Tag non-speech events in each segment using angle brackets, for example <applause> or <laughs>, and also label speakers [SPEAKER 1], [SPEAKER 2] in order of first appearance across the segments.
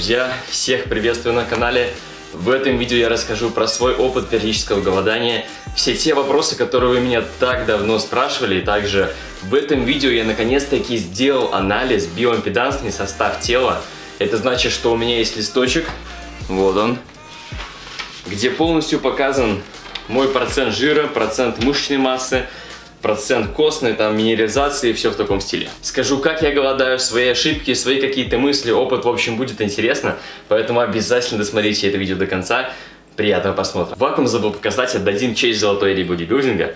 [SPEAKER 1] друзья! Всех приветствую на канале! В этом видео я расскажу про свой опыт периодического голодания, все те вопросы, которые вы меня так давно спрашивали, и также в этом видео я наконец-таки сделал анализ биоимпедансный состав тела. Это значит, что у меня есть листочек, вот он, где полностью показан мой процент жира, процент мышечной массы, процент костной, там, минерализации, все в таком стиле. Скажу, как я голодаю, свои ошибки, свои какие-то мысли, опыт, в общем, будет интересно, поэтому обязательно досмотрите это видео до конца. Приятного просмотра. Вакуум забыл показать, отдадим честь золотой или бодибилдинга.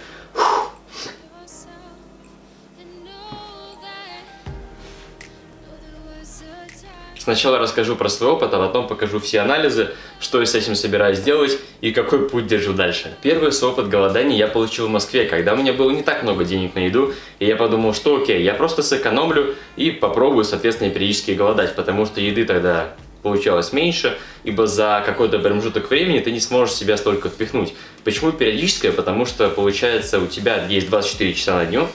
[SPEAKER 1] Сначала расскажу про свой опыт, а потом покажу все анализы, что я с этим собираюсь делать и какой путь держу дальше. Первый опыт голодания я получил в Москве, когда у меня было не так много денег на еду, и я подумал, что окей, я просто сэкономлю и попробую, соответственно, периодически голодать, потому что еды тогда получалось меньше, ибо за какой-то промежуток времени ты не сможешь себя столько впихнуть. Почему периодическое? Потому что, получается, у тебя есть 24 часа на дню,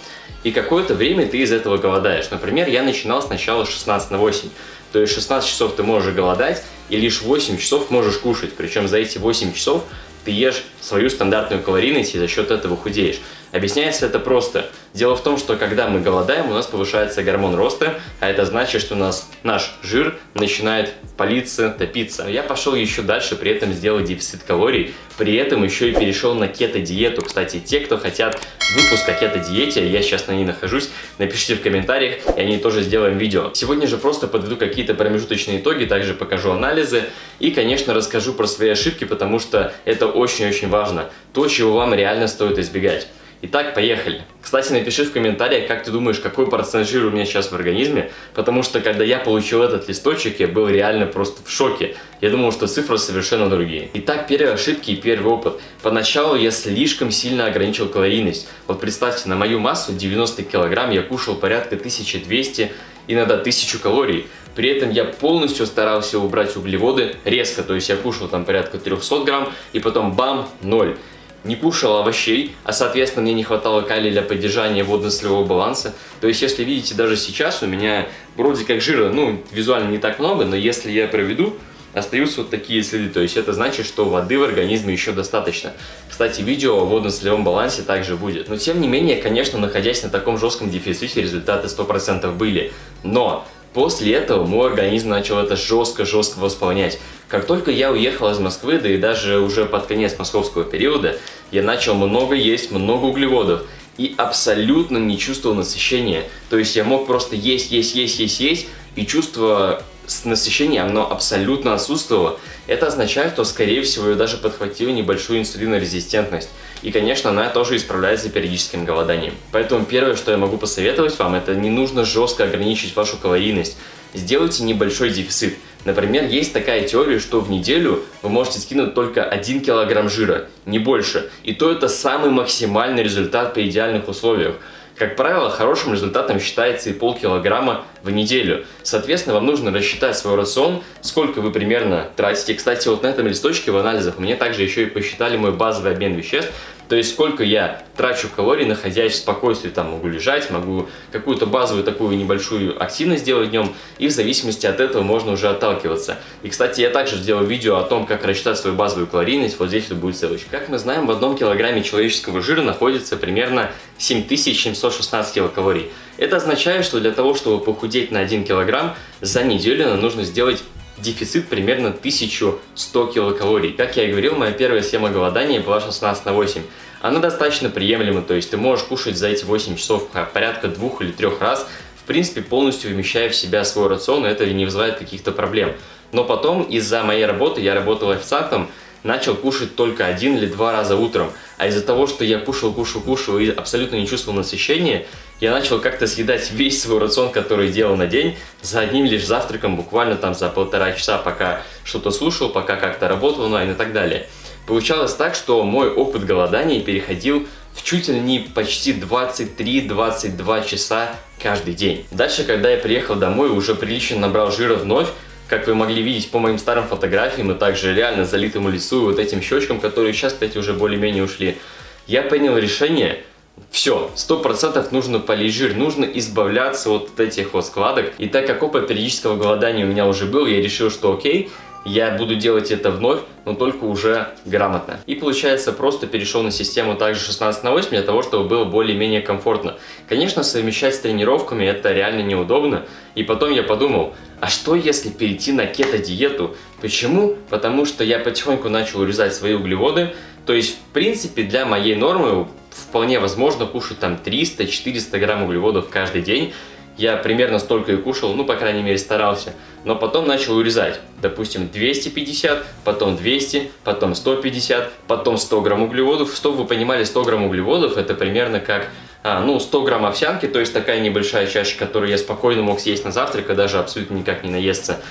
[SPEAKER 1] и какое-то время ты из этого голодаешь. Например, я начинал сначала с 16 на 8. То есть 16 часов ты можешь голодать, и лишь 8 часов можешь кушать. Причем за эти 8 часов ты ешь свою стандартную калорийность и за счет этого худеешь. Объясняется это просто. Дело в том, что когда мы голодаем, у нас повышается гормон роста, а это значит, что у нас наш жир начинает палиться, топиться. Я пошел еще дальше, при этом сделал дефицит калорий, при этом еще и перешел на кето-диету. Кстати, те, кто хотят выпуск о кето-диете, я сейчас на ней нахожусь, напишите в комментариях, и они тоже сделаем видео. Сегодня же просто подведу какие-то промежуточные итоги, также покажу анализы и, конечно, расскажу про свои ошибки, потому что это очень-очень важно. То, чего вам реально стоит избегать. Итак, поехали. Кстати, напиши в комментариях, как ты думаешь, какой процент жира у меня сейчас в организме, потому что, когда я получил этот листочек, я был реально просто в шоке. Я думал, что цифры совершенно другие. Итак, первые ошибки и первый опыт. Поначалу я слишком сильно ограничил калорийность. Вот представьте, на мою массу 90 килограмм я кушал порядка 1200, иногда 1000 калорий. При этом я полностью старался убрать углеводы резко, то есть я кушал там порядка 300 грамм, и потом бам, 0 не кушал овощей, а соответственно мне не хватало калия для поддержания водно-солевого баланса. То есть если видите, даже сейчас у меня вроде как жира, ну, визуально не так много, но если я проведу, остаются вот такие следы. То есть это значит, что воды в организме еще достаточно. Кстати, видео о водно-солевом балансе также будет. Но тем не менее, конечно, находясь на таком жестком дефиците, результаты 100% были. Но После этого мой организм начал это жестко-жестко восполнять. Как только я уехал из Москвы, да и даже уже под конец московского периода, я начал много есть, много углеводов и абсолютно не чувствовал насыщения. То есть я мог просто есть, есть, есть, есть, есть, и чувство насыщения, оно абсолютно отсутствовало. Это означает, что, скорее всего, я даже подхватил небольшую инсулинорезистентность. И, конечно, она тоже исправляется периодическим голоданием. Поэтому первое, что я могу посоветовать вам, это не нужно жестко ограничить вашу калорийность. Сделайте небольшой дефицит. Например, есть такая теория, что в неделю вы можете скинуть только 1 килограмм жира, не больше. И то это самый максимальный результат при идеальных условиях. Как правило, хорошим результатом считается и полкилограмма в неделю. Соответственно, вам нужно рассчитать свой рацион, сколько вы примерно тратите. Кстати, вот на этом листочке в анализах мне также еще и посчитали мой базовый обмен веществ. То есть сколько я трачу калорий, находясь в спокойствии, там могу лежать, могу какую-то базовую такую небольшую активность делать днем, и в зависимости от этого можно уже отталкиваться. И, кстати, я также сделал видео о том, как рассчитать свою базовую калорийность, вот здесь вот будет ссылочка. Как мы знаем, в одном килограмме человеческого жира находится примерно 7716 килокалорий. Это означает, что для того, чтобы похудеть на 1 килограмм, за неделю нам нужно сделать дефицит примерно 1100 килокалорий. Как я и говорил, моя первая схема голодания была 16 на 8. Она достаточно приемлема, то есть ты можешь кушать за эти 8 часов порядка двух или трех раз, в принципе полностью вмещая в себя свой рацион, и это не вызывает каких-то проблем. Но потом из-за моей работы, я работал официантом, начал кушать только один или два раза утром. А из-за того, что я кушал, кушал, кушал и абсолютно не чувствовал насыщения, я начал как-то съедать весь свой рацион, который делал на день, за одним лишь завтраком, буквально там за полтора часа, пока что-то слушал, пока как-то работал онлайн и так далее. Получалось так, что мой опыт голодания переходил в чуть ли не почти 23-22 часа каждый день. Дальше, когда я приехал домой, уже прилично набрал жира вновь, как вы могли видеть по моим старым фотографиям и также реально залитому лицу и вот этим щечкам, которые сейчас, кстати, уже более-менее ушли, я принял решение все, сто процентов нужно полить жир, нужно избавляться вот от этих вот складок. И так как опыт периодического голодания у меня уже был, я решил, что окей, я буду делать это вновь, но только уже грамотно. И получается, просто перешел на систему также 16 на 8 для того, чтобы было более-менее комфортно. Конечно, совмещать с тренировками это реально неудобно. И потом я подумал, а что если перейти на кето-диету? Почему? Потому что я потихоньку начал урезать свои углеводы. То есть, в принципе, для моей нормы вполне возможно кушать там 300-400 грамм углеводов каждый день. Я примерно столько и кушал, ну, по крайней мере, старался. Но потом начал урезать. Допустим, 250, потом 200, потом 150, потом 100 грамм углеводов. Чтобы вы понимали, 100 грамм углеводов это примерно как а, ну, 100 грамм овсянки, то есть такая небольшая чашка, которую я спокойно мог съесть на завтрак, и даже абсолютно никак не наесться.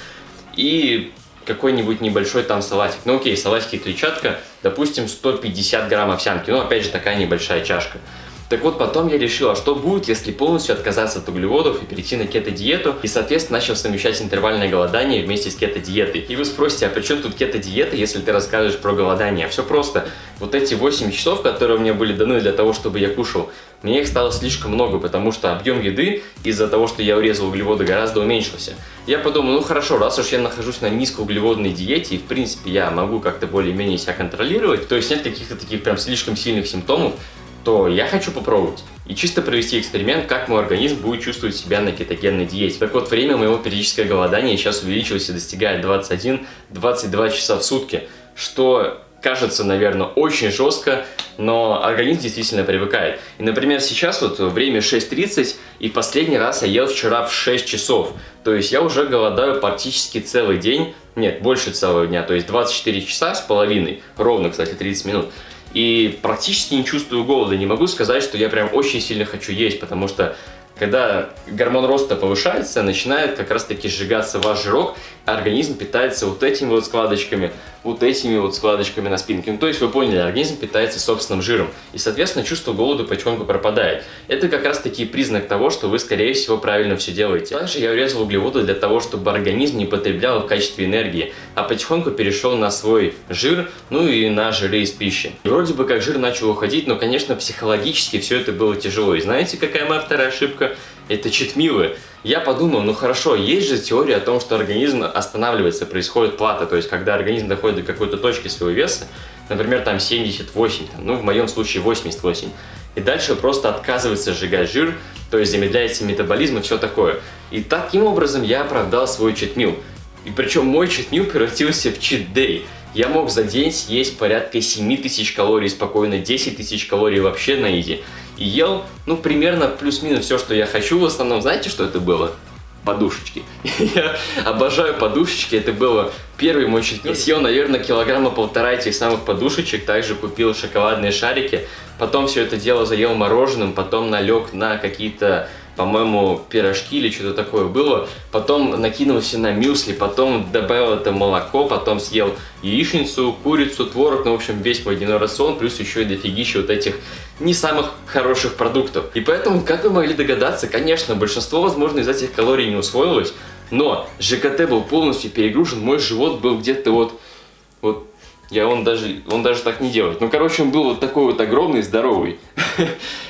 [SPEAKER 1] И какой-нибудь небольшой там салатик. Ну окей, салатики клетчатка, допустим, 150 грамм овсянки. Ну опять же, такая небольшая чашка. Так вот, потом я решил, а что будет, если полностью отказаться от углеводов и перейти на кето-диету, и, соответственно, начал совмещать интервальное голодание вместе с кето-диетой. И вы спросите, а при чем тут кето-диета, если ты расскажешь про голодание? Все просто. Вот эти 8 часов, которые мне были даны для того, чтобы я кушал, мне их стало слишком много, потому что объем еды из-за того, что я урезал углеводы, гораздо уменьшился. Я подумал, ну хорошо, раз уж я нахожусь на низкоуглеводной диете, и в принципе я могу как-то более-менее себя контролировать, то есть нет каких-то таких прям слишком сильных симптомов, то я хочу попробовать и чисто провести эксперимент, как мой организм будет чувствовать себя на кетогенной диете. Так вот, время моего периодического голодания сейчас увеличилось и достигает 21-22 часа в сутки, что кажется, наверное, очень жестко, но организм действительно привыкает. И, например, сейчас вот время 6.30, и последний раз я ел вчера в 6 часов. То есть я уже голодаю практически целый день, нет, больше целого дня, то есть 24 часа с половиной, ровно, кстати, 30 минут и практически не чувствую голода. Не могу сказать, что я прям очень сильно хочу есть, потому что когда гормон роста повышается, начинает как раз таки сжигаться ваш жирок, а организм питается вот этими вот складочками, вот этими вот складочками на спинке. Ну, то есть вы поняли, организм питается собственным жиром. И, соответственно, чувство голода потихоньку пропадает. Это как раз таки признак того, что вы, скорее всего, правильно все делаете. Также я урезал углеводы для того, чтобы организм не потреблял в качестве энергии, а потихоньку перешел на свой жир, ну и на жиры из пищи. И вроде бы как жир начал уходить, но, конечно, психологически все это было тяжело. И знаете, какая моя вторая ошибка? Это читмилы. Я подумал, ну хорошо, есть же теория о том, что организм останавливается, происходит плата, то есть когда организм доходит до какой-то точки своего веса, например, там 78, там, ну в моем случае 88, и дальше просто отказывается сжигать жир, то есть замедляется метаболизм и все такое. И таким образом я оправдал свой читмил. И причем мой читмил превратился в чит-дей. Я мог за день съесть порядка 7 тысяч калорий спокойно, 10 тысяч калорий вообще на изи и ел, ну, примерно плюс-минус все, что я хочу. В основном, знаете, что это было? подушечки. <laughs> Я обожаю подушечки, это было первый мой четверг. Съел, наверное, килограмма полтора этих самых подушечек, также купил шоколадные шарики, потом все это дело заел мороженым, потом налег на какие-то по-моему, пирожки или что-то такое было. Потом накинулся на мюсли, потом добавил это молоко, потом съел яичницу, курицу, творог, ну, в общем, весь мой дневной рацион, плюс еще и дофигища вот этих не самых хороших продуктов. И поэтому, как вы могли догадаться, конечно, большинство, возможно, из этих калорий не усвоилось, но ЖКТ был полностью перегружен, мой живот был где-то вот, вот я он даже, он даже так не делает. Ну, короче, он был вот такой вот огромный, здоровый.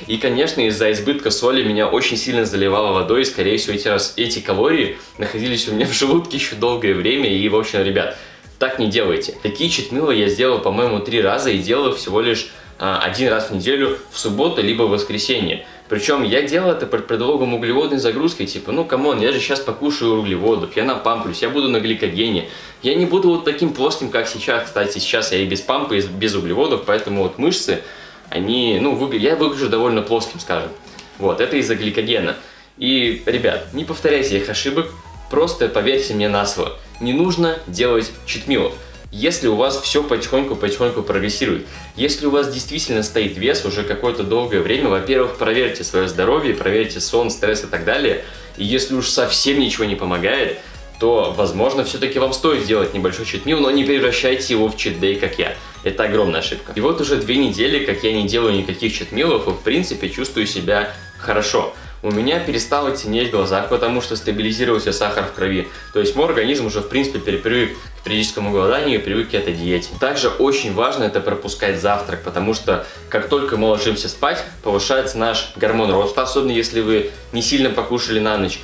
[SPEAKER 1] И, конечно, из-за избытка соли меня очень сильно заливало водой. И, скорее всего, эти, раз, эти калории находились у меня в желудке еще долгое время. И, в общем, ребят, так не делайте. Такие читмилы я сделал, по-моему, три раза. И делал всего лишь а, один раз в неделю в субботу либо в воскресенье. Причем я делал это под предлогом углеводной загрузки, типа, ну come on, я же сейчас покушаю углеводов, я напамплюсь, я буду на гликогене. Я не буду вот таким плоским, как сейчас, кстати, сейчас я и без pump а, и без углеводов, поэтому вот мышцы, они, ну, я выгляжу довольно плоским, скажем. Вот, это из-за гликогена. И, ребят, не повторяйте их ошибок, просто поверьте мне на слово. Не нужно делать cheat meal ов если у вас все потихоньку-потихоньку прогрессирует. Если у вас действительно стоит вес уже какое-то долгое время, во-первых, проверьте свое здоровье, проверьте сон, стресс и так далее. И если уж совсем ничего не помогает, то, возможно, все-таки вам стоит сделать небольшой читмил, но не превращайте его в читдей, как я. Это огромная ошибка. И вот уже две недели, как я не делаю никаких читмилов, и в принципе чувствую себя хорошо. У меня перестало тенеть в глазах, потому что стабилизировался сахар в крови. То есть мой организм уже в принципе перепривык к периодическому голоданию и привык к этой диете. Также очень важно это пропускать завтрак, потому что как только мы ложимся спать, повышается наш гормон роста, особенно если вы не сильно покушали на ночь.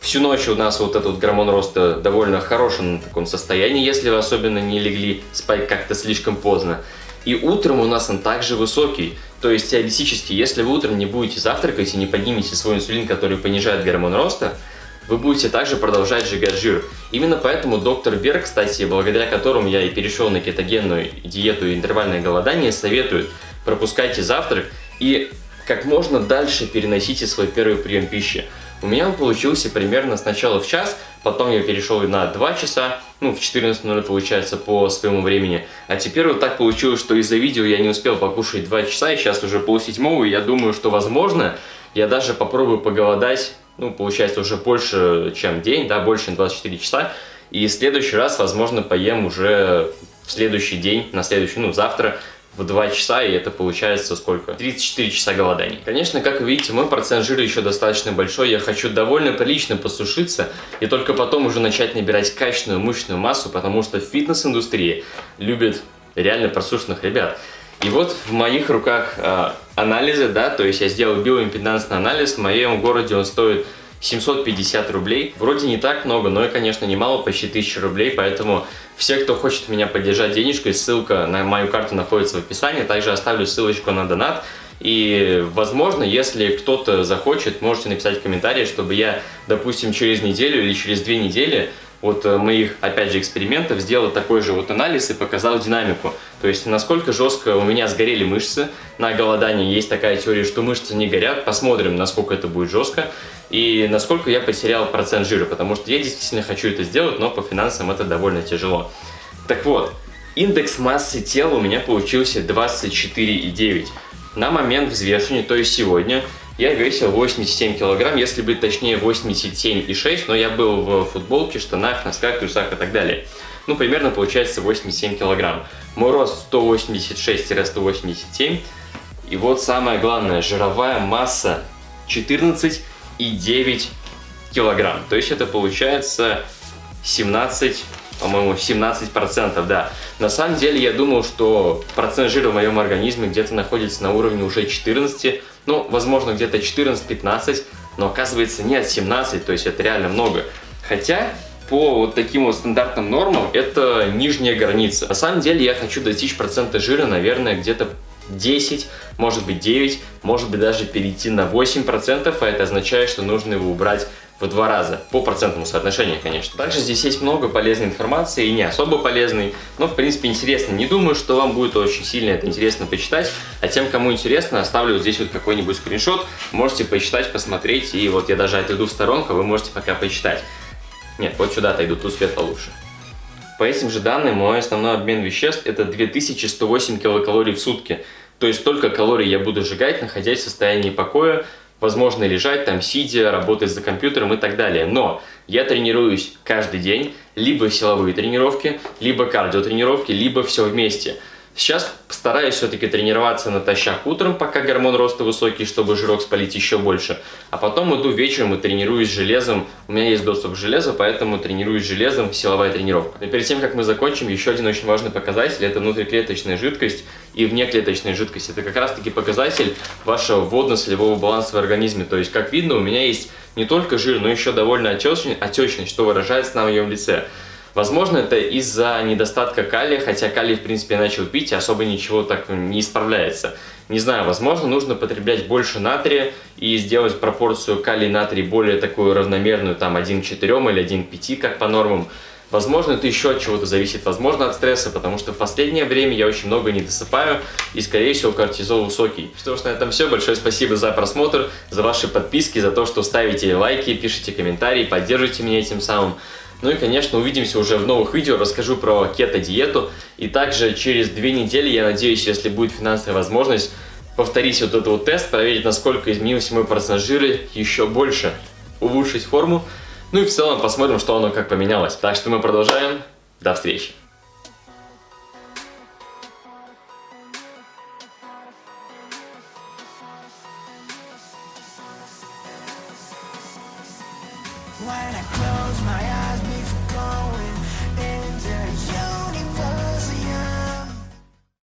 [SPEAKER 1] Всю ночь у нас вот этот гормон роста довольно хорошем таком состоянии, если вы особенно не легли спать как-то слишком поздно. И утром у нас он также высокий. То есть теоретически, если вы утром не будете завтракать и не поднимете свой инсулин, который понижает гормон роста, вы будете также продолжать сжигать жир. Именно поэтому доктор Берг, кстати, благодаря которому я и перешел на кетогенную диету и интервальное голодание, советует пропускайте завтрак и как можно дальше переносите свой первый прием пищи. У меня он получился примерно сначала в час, потом я перешел на 2 часа, ну в 14.00 получается по своему времени. А теперь вот так получилось, что из-за видео я не успел покушать 2 часа, и сейчас уже полседьмого, и я думаю, что возможно я даже попробую поголодать, ну получается уже больше, чем день, да, больше, чем 24 часа. И в следующий раз, возможно, поем уже в следующий день, на следующий, ну завтра, в 2 часа, и это получается сколько? 34 часа голодания. Конечно, как видите, мой процент жира еще достаточно большой, я хочу довольно прилично посушиться, и только потом уже начать набирать качественную мышечную массу, потому что фитнес-индустрия любит реально просушенных ребят. И вот в моих руках э, анализы, да, то есть я сделал биоимпедансный анализ, в моем городе он стоит 750 рублей. Вроде не так много, но и, конечно, немало, почти 1000 рублей, поэтому все, кто хочет меня поддержать денежкой, ссылка на мою карту находится в описании, также оставлю ссылочку на донат. И, возможно, если кто-то захочет, можете написать в комментарии, чтобы я, допустим, через неделю или через две недели вот э, моих, опять же, экспериментов сделал такой же вот анализ и показал динамику. То есть, насколько жестко у меня сгорели мышцы на голодании. Есть такая теория, что мышцы не горят. Посмотрим, насколько это будет жестко. И насколько я потерял процент жира. Потому что я действительно хочу это сделать, но по финансам это довольно тяжело. Так вот, индекс массы тела у меня получился 24,9. На момент взвешивания, то есть сегодня, я весил 87 килограмм, если быть точнее 87,6, но я был в футболке, штанах, носках, трусах и так далее. Ну, примерно получается 87 килограмм. Мой рост 186-187. И вот самое главное, жировая масса 14,9 килограмм. То есть это получается 17 по-моему, 17%, да. На самом деле, я думал, что процент жира в моем организме где-то находится на уровне уже 14, ну, возможно, где-то 14-15, но оказывается нет, 17, то есть это реально много. Хотя, по вот таким вот стандартным нормам, это нижняя граница. На самом деле, я хочу достичь процента жира, наверное, где-то 10, может быть 9, может быть даже перейти на 8%, а это означает, что нужно его убрать в два раза, по процентному соотношению, конечно. Также здесь есть много полезной информации и не особо полезной, но в принципе интересно. Не думаю, что вам будет очень сильно это интересно почитать, а тем, кому интересно, оставлю вот здесь вот какой-нибудь скриншот, можете почитать, посмотреть, и вот я даже отойду в сторонку, вы можете пока почитать. Нет, вот сюда отойду, тут свет получше. По этим же данным, мой основной обмен веществ это 2108 килокалорий в сутки. То есть столько калорий я буду сжигать, находясь в состоянии покоя, возможно лежать там, сидя, работать за компьютером и так далее. Но я тренируюсь каждый день, либо силовые тренировки, либо кардиотренировки, либо все вместе. Сейчас стараюсь все-таки тренироваться натощак утром, пока гормон роста высокий, чтобы жирок спалить еще больше. А потом иду вечером и тренируюсь железом. У меня есть доступ к железу, поэтому тренируюсь железом, силовая тренировка. Но перед тем, как мы закончим, еще один очень важный показатель – это внутриклеточная жидкость и внеклеточная жидкость. Это как раз-таки показатель вашего водно-солевого баланса в организме. То есть, как видно, у меня есть не только жир, но еще довольно отечность, что выражается на моем лице. Возможно, это из-за недостатка калия, хотя калий, в принципе, начал пить, и особо ничего так не исправляется. Не знаю, возможно, нужно потреблять больше натрия и сделать пропорцию калий-натрий более такую равномерную, там 1 к 4 или 1 к 5, как по нормам. Возможно, это еще от чего-то зависит, возможно, от стресса, потому что в последнее время я очень много не досыпаю, и, скорее всего, кортизол высокий. Что ж, на этом все. Большое спасибо за просмотр, за ваши подписки, за то, что ставите лайки, пишите комментарии, поддерживаете меня этим самым. Ну и, конечно, увидимся уже в новых видео, расскажу про кето-диету. И также через две недели, я надеюсь, если будет финансовая возможность, повторить вот этот вот тест, проверить, насколько изменился мой процент жира, еще больше улучшить форму. Ну и в целом посмотрим, что оно как поменялось. Так что мы продолжаем. До встречи.